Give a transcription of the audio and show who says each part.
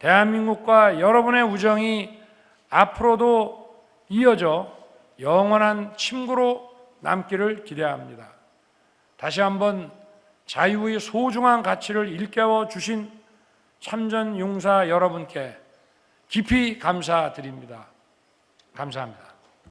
Speaker 1: 대한민국과 여러분의 우정이 앞으로도 이어져 영원한 친구로 남기를 기대합니다. 다시 한번 자유의 소중한 가치를 일깨워 주신 참전 용사 여러분께 깊이 감사드립니다. 감사합니다.